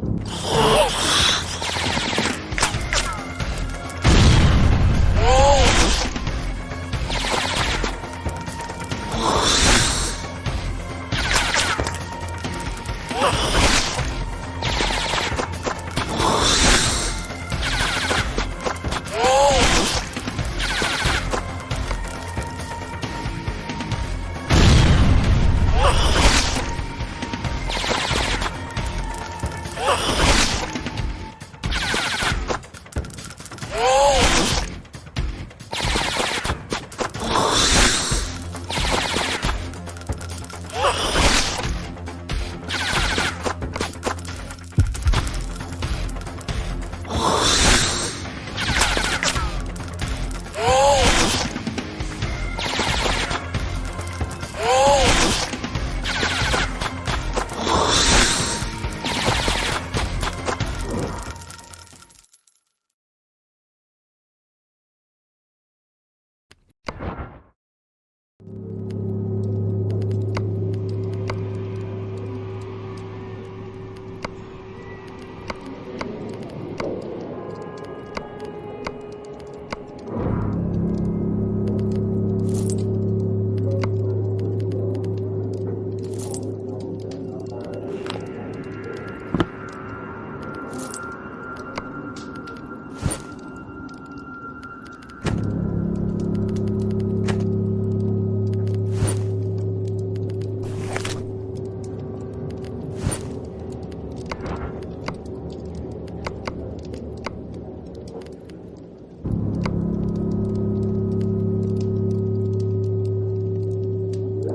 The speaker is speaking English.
Yeah.